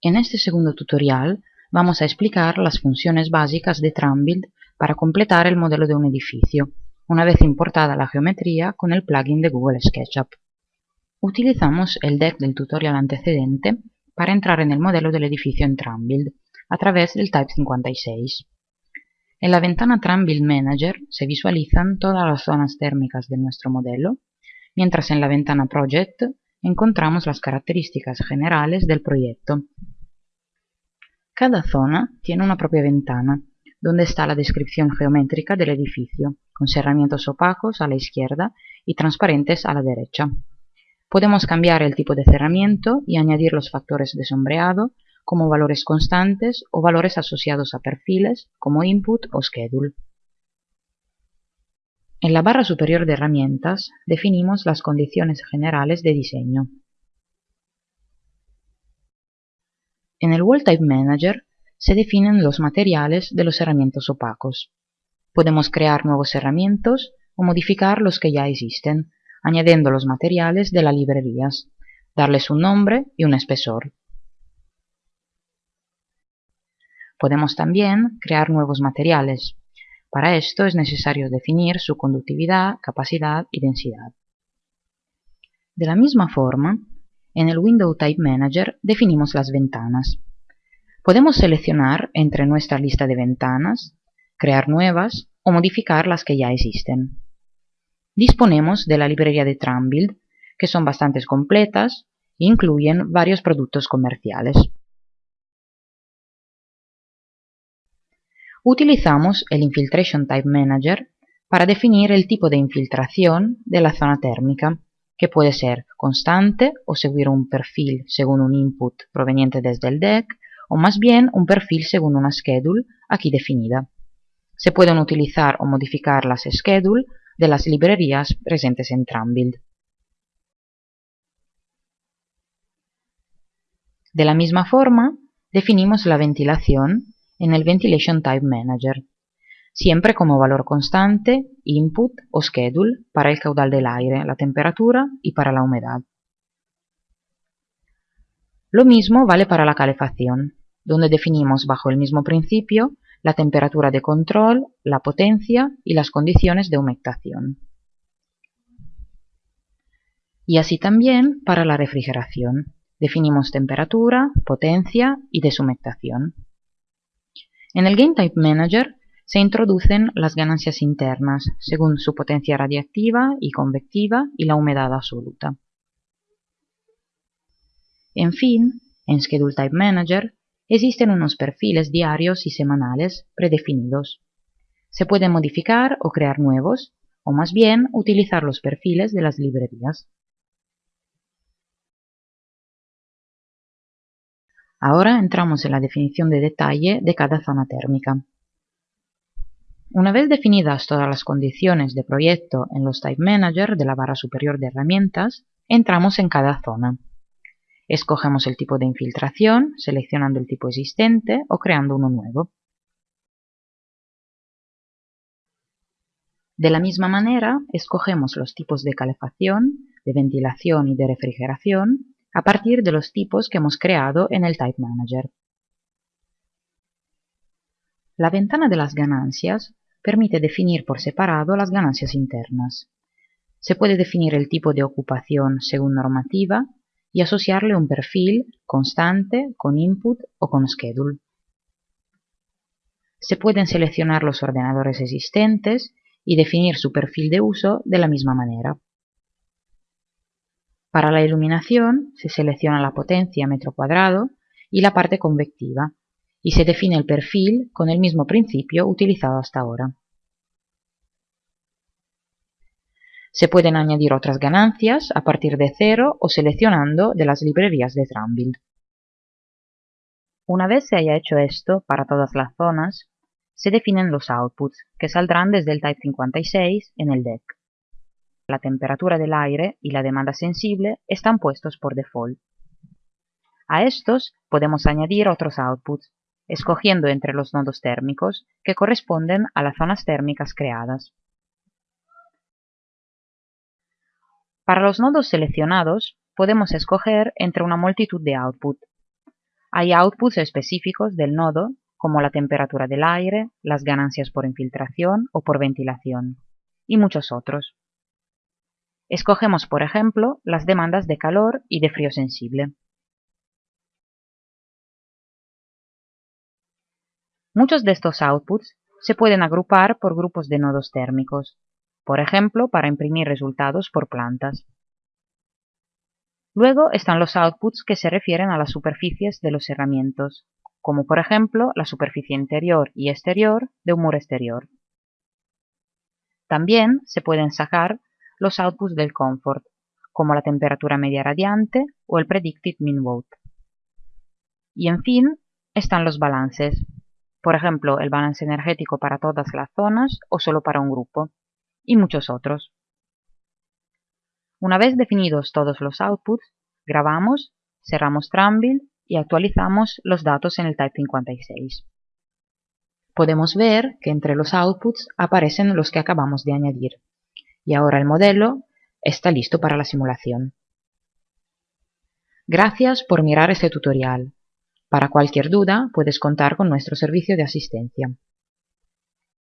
En este segundo tutorial vamos a explicar las funciones básicas de Trambuild para completar el modelo de un edificio, una vez importada la geometría con el plugin de Google SketchUp. Utilizamos el deck del tutorial antecedente para entrar en el modelo del edificio en Trambuild a través del Type 56. En la ventana Trambuild Manager se visualizan todas las zonas térmicas de nuestro modelo, mientras en la ventana Project encontramos las características generales del proyecto. Cada zona tiene una propia ventana, donde está la descripción geométrica del edificio, con cerramientos opacos a la izquierda y transparentes a la derecha. Podemos cambiar el tipo de cerramiento y añadir los factores de sombreado como valores constantes o valores asociados a perfiles como input o schedule. En la barra superior de herramientas definimos las condiciones generales de diseño. En el Wall Type Manager se definen los materiales de los herramientas opacos. Podemos crear nuevos herramientas o modificar los que ya existen, añadiendo los materiales de las librerías, darles un nombre y un espesor. Podemos también crear nuevos materiales, para esto es necesario definir su conductividad, capacidad y densidad. De la misma forma, en el Window Type Manager definimos las ventanas. Podemos seleccionar entre nuestra lista de ventanas, crear nuevas o modificar las que ya existen. Disponemos de la librería de Trambuild, que son bastante completas e incluyen varios productos comerciales. Utilizamos el Infiltration Type Manager para definir el tipo de infiltración de la zona térmica, que puede ser constante o seguir un perfil según un input proveniente desde el deck, o más bien un perfil según una schedule aquí definida. Se pueden utilizar o modificar las schedule de las librerías presentes en Trambuild. De la misma forma, definimos la ventilación en el Ventilation Type Manager, siempre como valor constante, input o schedule para el caudal del aire, la temperatura y para la humedad. Lo mismo vale para la calefacción, donde definimos bajo el mismo principio la temperatura de control, la potencia y las condiciones de humectación. Y así también para la refrigeración. Definimos temperatura, potencia y deshumectación. En el Game Type Manager se introducen las ganancias internas según su potencia radiactiva y convectiva y la humedad absoluta. En fin, en Schedule Type Manager existen unos perfiles diarios y semanales predefinidos. Se pueden modificar o crear nuevos, o más bien utilizar los perfiles de las librerías. Ahora entramos en la definición de detalle de cada zona térmica. Una vez definidas todas las condiciones de proyecto en los Type Manager de la barra superior de herramientas, entramos en cada zona. Escogemos el tipo de infiltración, seleccionando el tipo existente o creando uno nuevo. De la misma manera, escogemos los tipos de calefacción, de ventilación y de refrigeración a partir de los tipos que hemos creado en el Type Manager. La ventana de las ganancias permite definir por separado las ganancias internas. Se puede definir el tipo de ocupación según normativa y asociarle un perfil constante, con input o con schedule. Se pueden seleccionar los ordenadores existentes y definir su perfil de uso de la misma manera. Para la iluminación se selecciona la potencia metro cuadrado y la parte convectiva y se define el perfil con el mismo principio utilizado hasta ahora. Se pueden añadir otras ganancias a partir de cero o seleccionando de las librerías de Trambuild. Una vez se haya hecho esto para todas las zonas, se definen los outputs, que saldrán desde el Type 56 en el deck la temperatura del aire y la demanda sensible están puestos por default. A estos podemos añadir otros outputs, escogiendo entre los nodos térmicos que corresponden a las zonas térmicas creadas. Para los nodos seleccionados podemos escoger entre una multitud de outputs. Hay outputs específicos del nodo, como la temperatura del aire, las ganancias por infiltración o por ventilación, y muchos otros. Escogemos, por ejemplo, las demandas de calor y de frío sensible. Muchos de estos outputs se pueden agrupar por grupos de nodos térmicos, por ejemplo, para imprimir resultados por plantas. Luego están los outputs que se refieren a las superficies de los herramientas, como por ejemplo la superficie interior y exterior de un muro exterior. También se pueden sacar los outputs del comfort, como la temperatura media radiante o el predicted mean vote. Y en fin, están los balances, por ejemplo el balance energético para todas las zonas o solo para un grupo, y muchos otros. Una vez definidos todos los outputs, grabamos, cerramos Trambuild y actualizamos los datos en el Type 56. Podemos ver que entre los outputs aparecen los que acabamos de añadir. Y ahora el modelo está listo para la simulación. Gracias por mirar este tutorial. Para cualquier duda puedes contar con nuestro servicio de asistencia.